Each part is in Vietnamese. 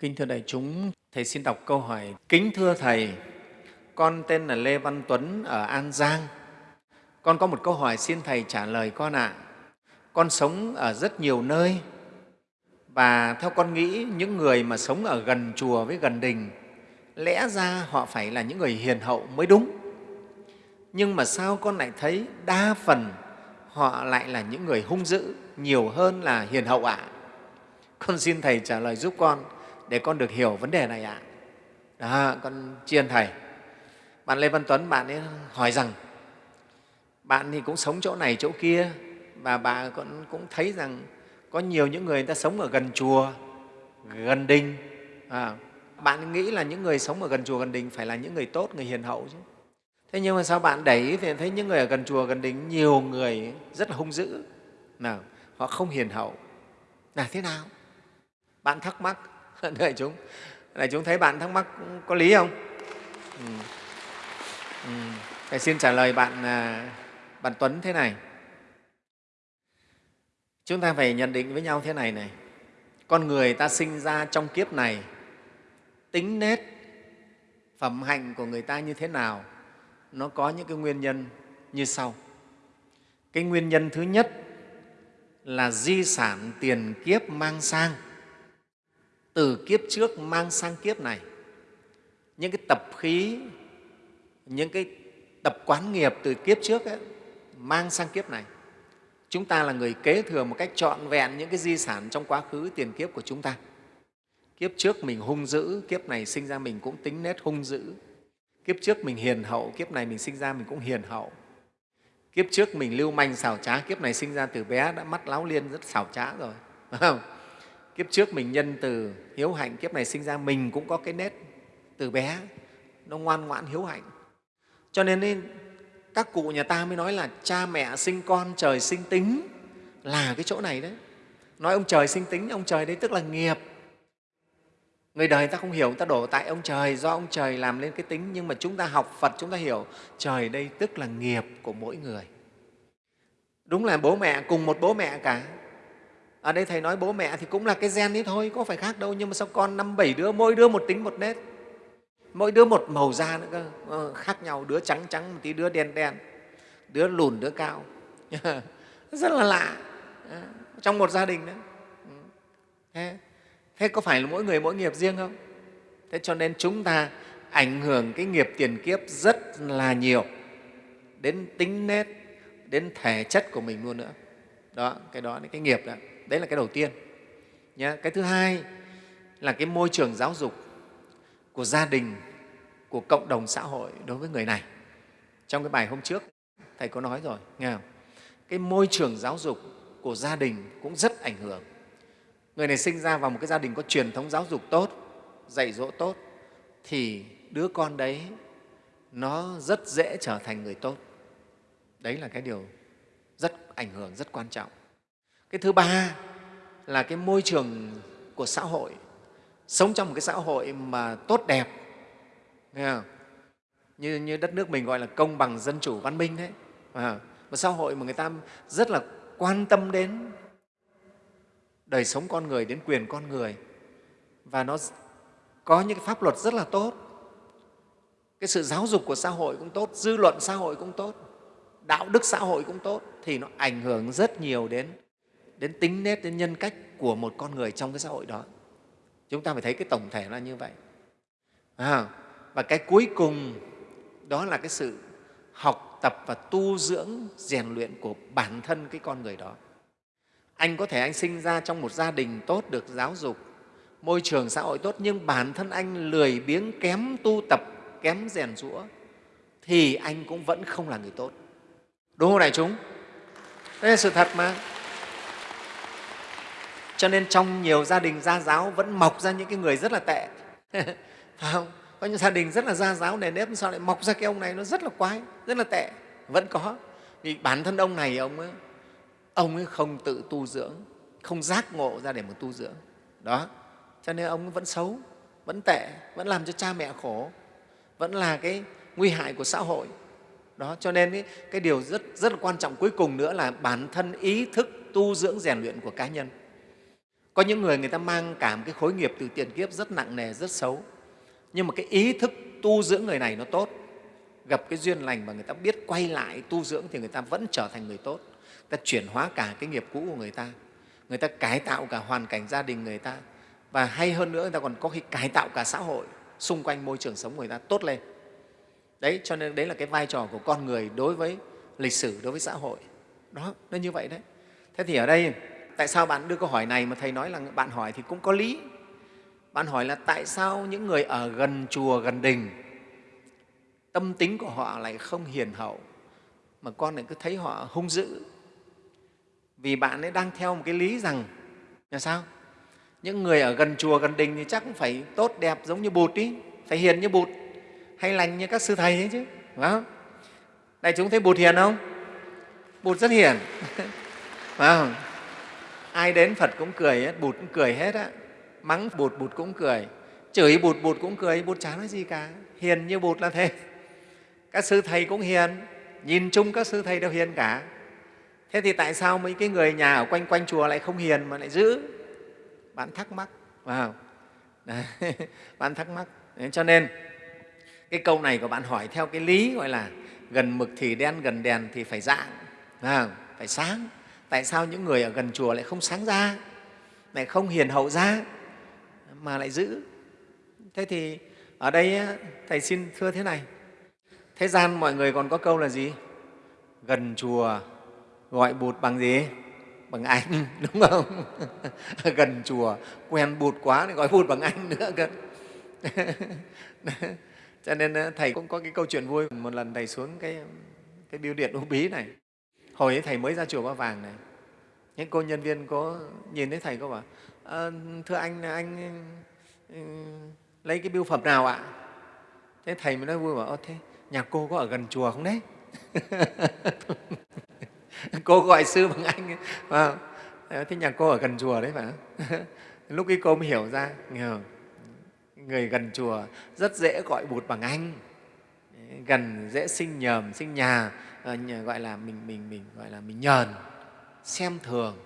Kính thưa đại chúng, Thầy xin đọc câu hỏi. Kính thưa Thầy, con tên là Lê Văn Tuấn ở An Giang. Con có một câu hỏi xin Thầy trả lời con ạ. Con sống ở rất nhiều nơi và theo con nghĩ những người mà sống ở gần chùa với gần đình lẽ ra họ phải là những người hiền hậu mới đúng. Nhưng mà sao con lại thấy đa phần họ lại là những người hung dữ nhiều hơn là hiền hậu ạ? Con xin Thầy trả lời giúp con để con được hiểu vấn đề này ạ. Đó, con tri ân Thầy. Bạn Lê Văn Tuấn, bạn ấy hỏi rằng bạn thì cũng sống chỗ này, chỗ kia và bạn cũng, cũng thấy rằng có nhiều những người, người ta sống ở gần chùa, gần đình. À, bạn nghĩ là những người sống ở gần chùa, gần đình phải là những người tốt, người hiền hậu chứ. Thế nhưng mà sao bạn đẩy thì thấy những người ở gần chùa, gần đình nhiều người rất là hung dữ, nào, họ không hiền hậu. Là thế nào? Bạn thắc mắc, đại chúng, đại chúng thấy bạn thắc mắc có lý không? Ừ. Ừ. Thầy xin trả lời bạn, à, bạn Tuấn thế này. Chúng ta phải nhận định với nhau thế này này. Con người ta sinh ra trong kiếp này, tính nết, phẩm hạnh của người ta như thế nào, nó có những cái nguyên nhân như sau. Cái nguyên nhân thứ nhất là di sản tiền kiếp mang sang từ kiếp trước mang sang kiếp này. Những cái tập khí những cái tập quán nghiệp từ kiếp trước ấy, mang sang kiếp này. Chúng ta là người kế thừa một cách trọn vẹn những cái di sản trong quá khứ tiền kiếp của chúng ta. Kiếp trước mình hung dữ kiếp này sinh ra mình cũng tính nết hung dữ. Kiếp trước mình hiền hậu kiếp này mình sinh ra mình cũng hiền hậu. Kiếp trước mình lưu manh xảo trá kiếp này sinh ra từ bé đã mắt láo liên rất xảo trá rồi phải không? Kiếp trước mình nhân từ hiếu hạnh kiếp này sinh ra mình cũng có cái nết từ bé nó ngoan ngoãn hiếu hạnh. Cho nên ấy, các cụ nhà ta mới nói là cha mẹ sinh con trời sinh tính là cái chỗ này đấy. Nói ông trời sinh tính ông trời đấy tức là nghiệp. Người đời ta không hiểu ta đổ tại ông trời do ông trời làm lên cái tính. Nhưng mà chúng ta học phật chúng ta hiểu trời đây tức là nghiệp của mỗi người. Đúng là bố mẹ cùng một bố mẹ cả ở đây thầy nói bố mẹ thì cũng là cái gen ấy thôi có phải khác đâu nhưng mà sao con năm bảy đứa mỗi đứa một tính một nét. Mỗi đứa một màu da nữa cơ. Ờ, khác nhau đứa trắng trắng một tí đứa đen đen đứa lùn đứa cao. Rất là lạ. Ờ, trong một gia đình đấy. Ừ. Thế, thế có phải là mỗi người mỗi nghiệp riêng không? Thế cho nên chúng ta ảnh hưởng cái nghiệp tiền kiếp rất là nhiều. Đến tính nết đến thể chất của mình luôn nữa. Đó cái đó là cái nghiệp đó đấy là cái đầu tiên nhé. cái thứ hai là cái môi trường giáo dục của gia đình, của cộng đồng xã hội đối với người này trong cái bài hôm trước, thầy có nói rồi, nghe không? cái môi trường giáo dục của gia đình cũng rất ảnh hưởng người này sinh ra vào một cái gia đình có truyền thống giáo dục tốt, dạy dỗ tốt, thì đứa con đấy nó rất dễ trở thành người tốt đấy là cái điều rất ảnh hưởng, rất quan trọng cái thứ ba là cái môi trường của xã hội. Sống trong một cái xã hội mà tốt đẹp nghe không? Như, như đất nước mình gọi là công bằng dân chủ văn minh đấy. À, một xã hội mà người ta rất là quan tâm đến đời sống con người đến quyền con người. Và nó có những cái pháp luật rất là tốt. Cái sự giáo dục của xã hội cũng tốt dư luận xã hội cũng tốt đạo đức xã hội cũng tốt thì nó ảnh hưởng rất nhiều đến đến tính nết đến nhân cách của một con người trong cái xã hội đó. Chúng ta phải thấy cái tổng thể là như vậy. À, và cái cuối cùng đó là cái sự học tập và tu dưỡng rèn luyện của bản thân cái con người đó. Anh có thể anh sinh ra trong một gia đình tốt được giáo dục môi trường xã hội tốt nhưng bản thân anh lười biếng kém tu tập kém rèn rũa thì anh cũng vẫn không là người tốt. Đúng không đại chúng? Đây là sự thật mà cho nên trong nhiều gia đình gia giáo vẫn mọc ra những cái người rất là tệ. Phải không? Có những gia đình rất là gia giáo nền nếp sao lại mọc ra cái ông này nó rất là quái rất là tệ. Vẫn có. Vì bản thân ông này ông ấy, ông ấy không tự tu dưỡng không giác ngộ ra để mà tu dưỡng. Đó. Cho nên ông vẫn xấu vẫn tệ vẫn làm cho cha mẹ khổ vẫn là cái nguy hại của xã hội. Đó cho nên cái, cái điều rất rất là quan trọng cuối cùng nữa là bản thân ý thức tu dưỡng rèn luyện của cá nhân có những người người ta mang cảm cái khối nghiệp từ tiền kiếp rất nặng nề, rất xấu. Nhưng mà cái ý thức tu dưỡng người này nó tốt. Gặp cái duyên lành mà người ta biết quay lại tu dưỡng thì người ta vẫn trở thành người tốt. Người ta chuyển hóa cả cái nghiệp cũ của người ta. Người ta cải tạo cả hoàn cảnh gia đình người ta. Và hay hơn nữa, người ta còn có khi cải tạo cả xã hội xung quanh môi trường sống của người ta tốt lên. Đấy, cho nên đấy là cái vai trò của con người đối với lịch sử, đối với xã hội. Đó, nó như vậy đấy. Thế thì ở đây tại sao bạn đưa câu hỏi này mà thầy nói là bạn hỏi thì cũng có lý. Bạn hỏi là tại sao những người ở gần chùa gần đình, tâm tính của họ lại không hiền hậu, mà con lại cứ thấy họ hung dữ? Vì bạn ấy đang theo một cái lý rằng, là sao? Những người ở gần chùa gần đình thì chắc cũng phải tốt đẹp giống như bụt ý phải hiền như bụt, hay lành như các sư thầy ấy chứ, phải không? Đại chúng thấy bụt hiền không? Bụt rất hiền, phải không? Ai đến phật cũng cười hết bụt cũng cười hết á. Mắng bụt bụt cũng cười. Chửi bụt bụt cũng cười bụt chả nói gì cả. Hiền như bụt là thế. Các sư thầy cũng hiền. Nhìn chung các sư thầy đều hiền cả. Thế thì tại sao mấy cái người nhà ở quanh quanh chùa lại không hiền mà lại giữ? Bạn thắc mắc phải không bạn thắc mắc. Đấy, cho nên cái câu này của bạn hỏi theo cái lý gọi là gần mực thì đen gần đèn thì phải dạng phải, không? phải sáng tại sao những người ở gần chùa lại không sáng ra, lại không hiền hậu ra, mà lại giữ? Thế thì ở đây thầy xin thưa thế này. Thế gian mọi người còn có câu là gì? Gần chùa gọi bụt bằng gì? Bằng anh, đúng không? Gần chùa, quen bụt quá thì gọi bụt bằng anh nữa cơ. Cho nên ờ, thầy cũng có cái câu chuyện vui. Một lần thầy xuống cái cái biêu điện u bí này hồi ấy thầy mới ra chùa ba vàng này. Những cô nhân viên có nhìn thấy thầy có bảo à, thưa anh anh ừ, lấy cái biêu phẩm nào ạ? Thế thầy mới nói vui bảo thế nhà cô có ở gần chùa không đấy? Cô gọi sư bằng anh. À, thế nhà cô ở gần chùa đấy phải lúc ấy cô mới hiểu ra người gần chùa rất dễ gọi bụt bằng anh gần dễ sinh nhờm sinh nhà ờ, gọi là mình mình mình gọi là mình nhờn xem thường.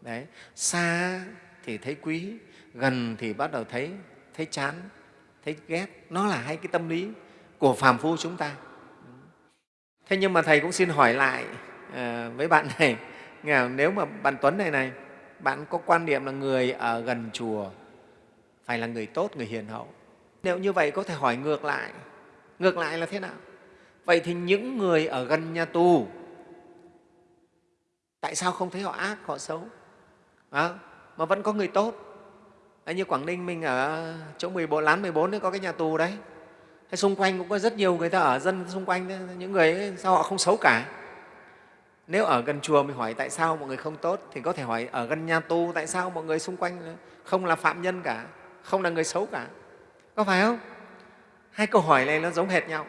Đấy xa thì thấy quý gần thì bắt đầu thấy thấy chán thấy ghét. Nó là hai cái tâm lý của phàm phu chúng ta. Thế nhưng mà thầy cũng xin hỏi lại à, với bạn này nếu mà bạn tuấn này này bạn có quan niệm là người ở gần chùa phải là người tốt người hiền hậu. Nếu như vậy có thể hỏi ngược lại ngược lại là thế nào? Vậy thì những người ở gần nhà tù tại sao không thấy họ ác họ xấu? À, mà vẫn có người tốt. À, như quảng ninh mình ở chỗ 14, lán 14 bốn có cái nhà tù đấy. Hay xung quanh cũng có rất nhiều người ta ở dân xung quanh những người ấy, sao họ không xấu cả? Nếu ở gần chùa mình hỏi tại sao mọi người không tốt thì có thể hỏi ở gần nhà tù tại sao mọi người xung quanh không là phạm nhân cả? Không là người xấu cả? Có phải không? Hai câu hỏi này nó giống hệt nhau.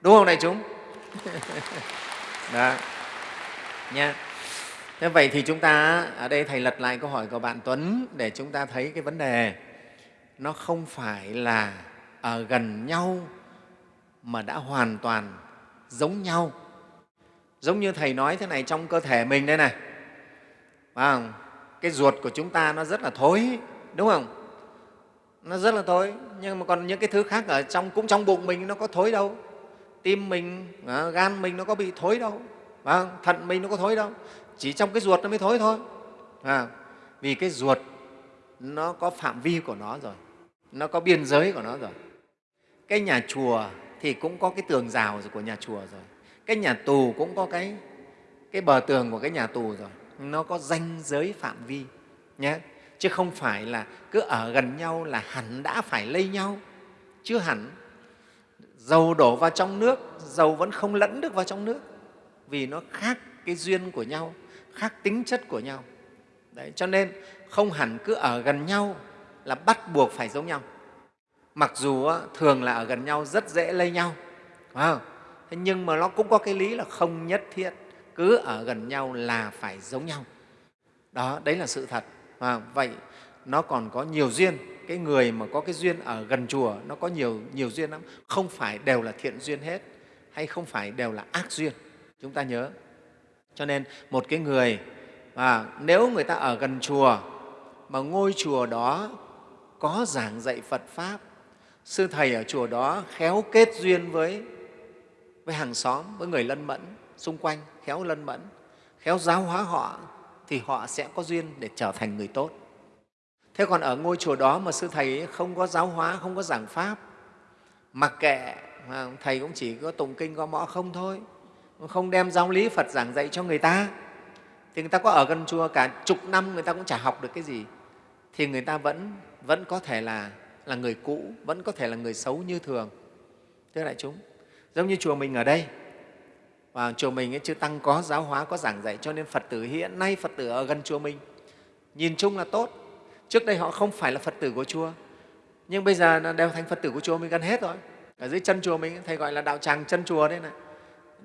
Đúng không đại chúng? Đó. Nha. Thế vậy thì chúng ta ở đây thầy lật lại câu hỏi của bạn tuấn để chúng ta thấy cái vấn đề. Nó không phải là ở gần nhau mà đã hoàn toàn giống nhau. Giống như thầy nói thế này trong cơ thể mình đây này. Phải cái ruột của chúng ta nó rất là thối đúng không nó rất là thối. Nhưng mà còn những cái thứ khác ở trong cũng trong bụng mình nó có thối đâu. Tim mình à, gan mình nó có bị thối đâu. À, thận mình nó có thối đâu. Chỉ trong cái ruột nó mới thối thôi. À, vì cái ruột nó có phạm vi của nó rồi. Nó có biên giới của nó rồi. Cái nhà chùa thì cũng có cái tường rào của nhà chùa rồi. Cái nhà tù cũng có cái, cái bờ tường của cái nhà tù rồi. Nó có danh giới phạm vi nhé chứ không phải là cứ ở gần nhau là hẳn đã phải lây nhau. Chưa hẳn dầu đổ vào trong nước dầu vẫn không lẫn được vào trong nước. Vì nó khác cái duyên của nhau khác tính chất của nhau. Đấy, cho nên không hẳn cứ ở gần nhau là bắt buộc phải giống nhau. Mặc dù thường là ở gần nhau rất dễ lây nhau phải không? Thế nhưng mà nó cũng có cái lý là không nhất thiết cứ ở gần nhau là phải giống nhau. Đó đấy là sự thật à, vậy nó còn có nhiều duyên. Cái người mà có cái duyên ở gần chùa nó có nhiều nhiều duyên lắm. Không phải đều là thiện duyên hết hay không phải đều là ác duyên. Chúng ta nhớ. Cho nên một cái người à, nếu người ta ở gần chùa mà ngôi chùa đó có giảng dạy Phật Pháp, sư thầy ở chùa đó khéo kết duyên với, với hàng xóm, với người lân mẫn xung quanh, khéo lân mẫn, khéo giáo hóa họ, thì họ sẽ có duyên để trở thành người tốt. Thế còn ở ngôi chùa đó mà sư thầy không có giáo hóa, không có giảng Pháp, mặc kệ, à, thầy cũng chỉ có tụng kinh có mõ không thôi, không đem giáo lý Phật giảng dạy cho người ta, thì người ta có ở gần chùa cả chục năm người ta cũng chả học được cái gì, thì người ta vẫn, vẫn có thể là, là người cũ, vẫn có thể là người xấu như thường. Thưa đại chúng, giống như chùa mình ở đây, và chùa mình ấy, chư Tăng có giáo hóa, có giảng dạy, cho nên Phật tử hiện nay Phật tử ở gần chùa mình nhìn chung là tốt, Trước đây họ không phải là Phật tử của chùa, nhưng bây giờ đều thành Phật tử của chùa mình gần hết rồi. Ở dưới chân chùa mình, Thầy gọi là đạo tràng chân chùa đấy này.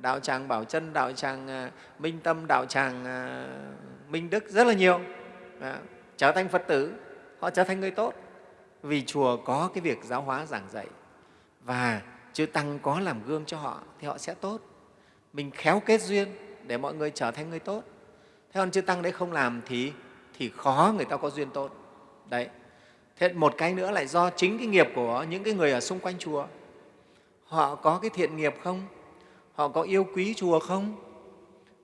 Đạo tràng Bảo Chân, đạo tràng à, Minh Tâm, đạo tràng à, Minh Đức, rất là nhiều. à, Trở thành Phật tử, họ trở thành người tốt. Vì chùa có cái việc giáo hóa giảng dạy và chư Tăng có làm gương cho họ thì họ sẽ tốt. Mình khéo kết duyên để mọi người trở thành người tốt. Thế còn chư Tăng đấy không làm thì, thì khó người ta có duyên tốt. Đấy. Thế một cái nữa lại do chính cái nghiệp của những cái người ở xung quanh chùa. Họ có cái thiện nghiệp không? Họ có yêu quý chùa không?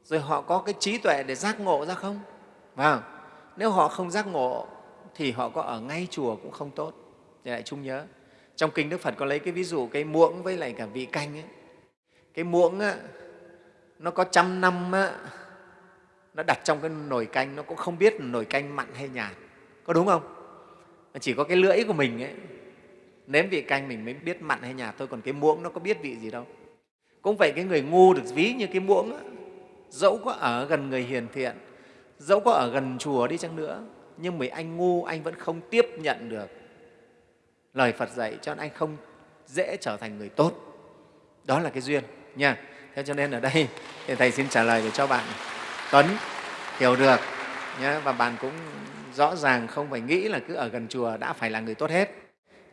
Rồi họ có cái trí tuệ để giác ngộ ra không? Và nếu họ không giác ngộ thì họ có ở ngay chùa cũng không tốt. Thì lại chung nhớ. Trong Kinh Đức Phật có lấy cái ví dụ cái muỗng với lại cả vị canh ấy. Cái muỗng á, nó có trăm năm á, nó đặt trong cái nồi canh nó cũng không biết nồi canh mặn hay nhạt. Có đúng không? chỉ có cái lưỡi của mình ấy nếm vị canh mình mới biết mặn hay nhạt thôi còn cái muỗng nó có biết vị gì đâu cũng vậy cái người ngu được ví như cái muỗng á dẫu có ở gần người hiền thiện dẫu có ở gần chùa đi chăng nữa nhưng mà anh ngu anh vẫn không tiếp nhận được lời Phật dạy cho nên anh không dễ trở thành người tốt đó là cái duyên nha thế cho nên ở đây thì thầy xin trả lời để cho bạn Tuấn hiểu được nhé và bạn cũng rõ ràng không phải nghĩ là cứ ở gần chùa đã phải là người tốt hết.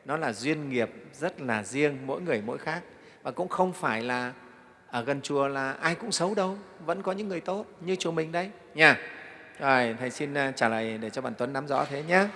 Nó là duyên nghiệp rất là riêng, mỗi người mỗi khác. Và cũng không phải là ở gần chùa là ai cũng xấu đâu, vẫn có những người tốt như chùa mình đấy. Nha. Rồi, Thầy xin à, trả lời để cho bạn Tuấn nắm rõ thế nhé.